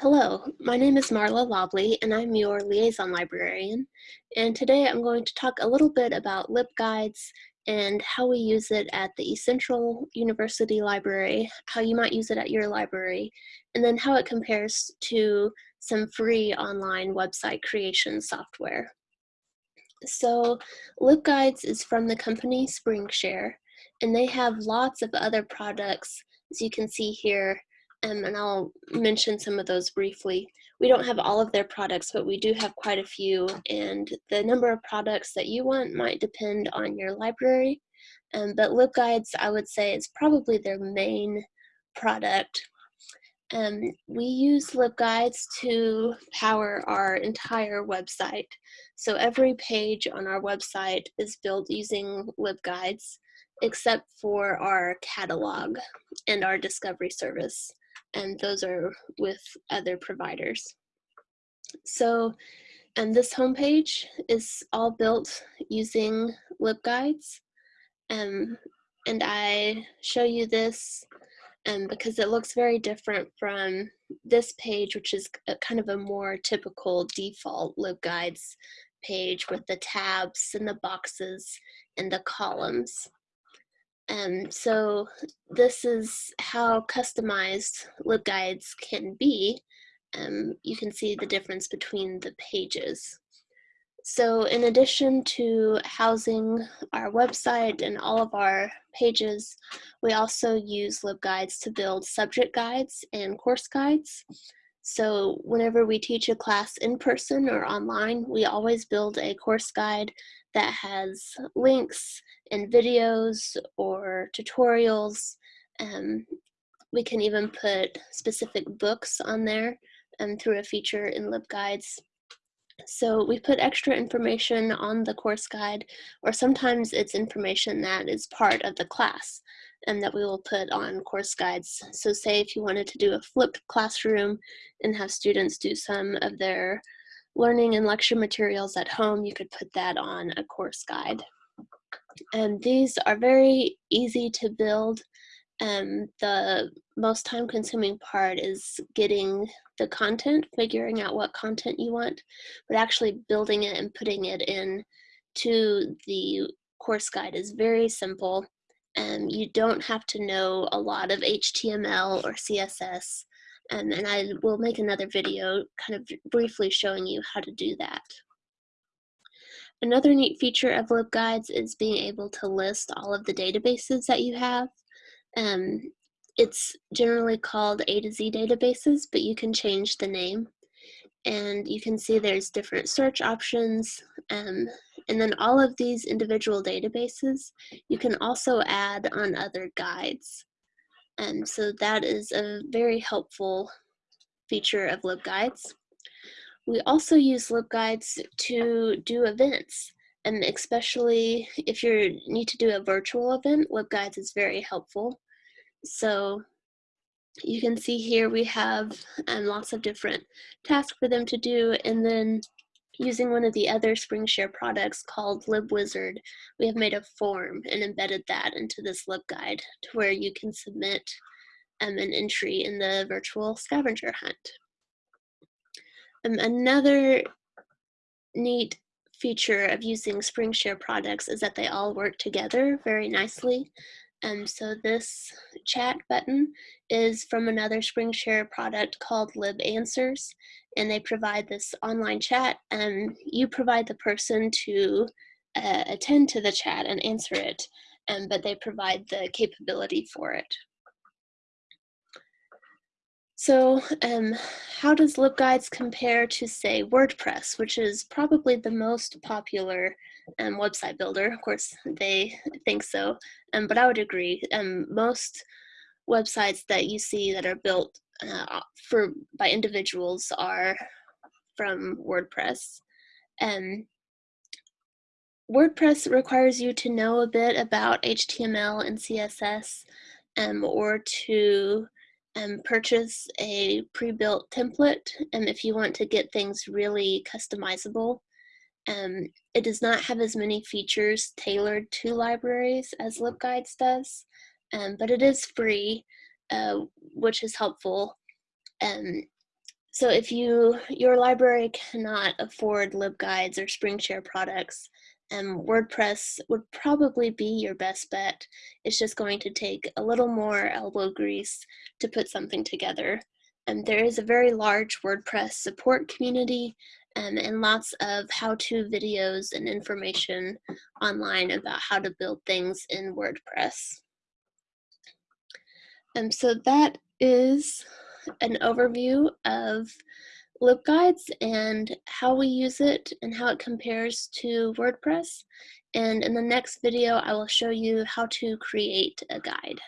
Hello, my name is Marla Lobley and I'm your liaison librarian. And today I'm going to talk a little bit about LibGuides and how we use it at the East Central University Library, how you might use it at your library, and then how it compares to some free online website creation software. So LibGuides is from the company SpringShare, and they have lots of other products, as you can see here, um, and I'll mention some of those briefly. We don't have all of their products, but we do have quite a few, and the number of products that you want might depend on your library. Um, but LibGuides, I would say, is probably their main product. Um, we use LibGuides to power our entire website. So every page on our website is built using LibGuides, except for our catalog and our discovery service and those are with other providers. So, and this homepage is all built using LibGuides. Um, and I show you this um, because it looks very different from this page, which is a, kind of a more typical default LibGuides page with the tabs and the boxes and the columns. Um, so this is how customized LibGuides can be. Um, you can see the difference between the pages. So in addition to housing our website and all of our pages, we also use LibGuides to build subject guides and course guides. So whenever we teach a class in person or online, we always build a course guide that has links and videos or tutorials. Um, we can even put specific books on there um, through a feature in LibGuides. So we put extra information on the course guide, or sometimes it's information that is part of the class and that we will put on course guides. So say if you wanted to do a flipped classroom and have students do some of their learning and lecture materials at home, you could put that on a course guide. And these are very easy to build. Um, the most time consuming part is getting the content, figuring out what content you want, but actually building it and putting it in to the course guide is very simple. And you don't have to know a lot of HTML or CSS and I will make another video kind of briefly showing you how to do that. Another neat feature of LibGuides is being able to list all of the databases that you have. Um, it's generally called A to Z databases, but you can change the name. And you can see there's different search options. Um, and then all of these individual databases, you can also add on other guides. And so that is a very helpful feature of LibGuides. We also use LibGuides to do events, and especially if you need to do a virtual event, LibGuides is very helpful. So you can see here we have um, lots of different tasks for them to do, and then Using one of the other SpringShare products called LibWizard, we have made a form and embedded that into this LibGuide to where you can submit um, an entry in the virtual scavenger hunt. Um, another neat feature of using SpringShare products is that they all work together very nicely. Um, so this chat button is from another SpringShare product called LibAnswers, and they provide this online chat, and you provide the person to uh, attend to the chat and answer it, um, but they provide the capability for it. So um, how does LibGuides compare to, say, WordPress, which is probably the most popular um, website builder? Of course, they think so, um, but I would agree. Um, most websites that you see that are built uh, for by individuals are from WordPress. Um, WordPress requires you to know a bit about HTML and CSS um, or to um, purchase a pre-built template and if you want to get things really customizable. Um, it does not have as many features tailored to libraries as LibGuides does, um, but it is free, uh, which is helpful. Um, So if you your library cannot afford LibGuides or SpringShare products, um, WordPress would probably be your best bet. It's just going to take a little more elbow grease to put something together. And there is a very large WordPress support community um, and lots of how-to videos and information online about how to build things in WordPress. And um, so that is an overview of LibGuides and how we use it and how it compares to WordPress. And in the next video, I will show you how to create a guide.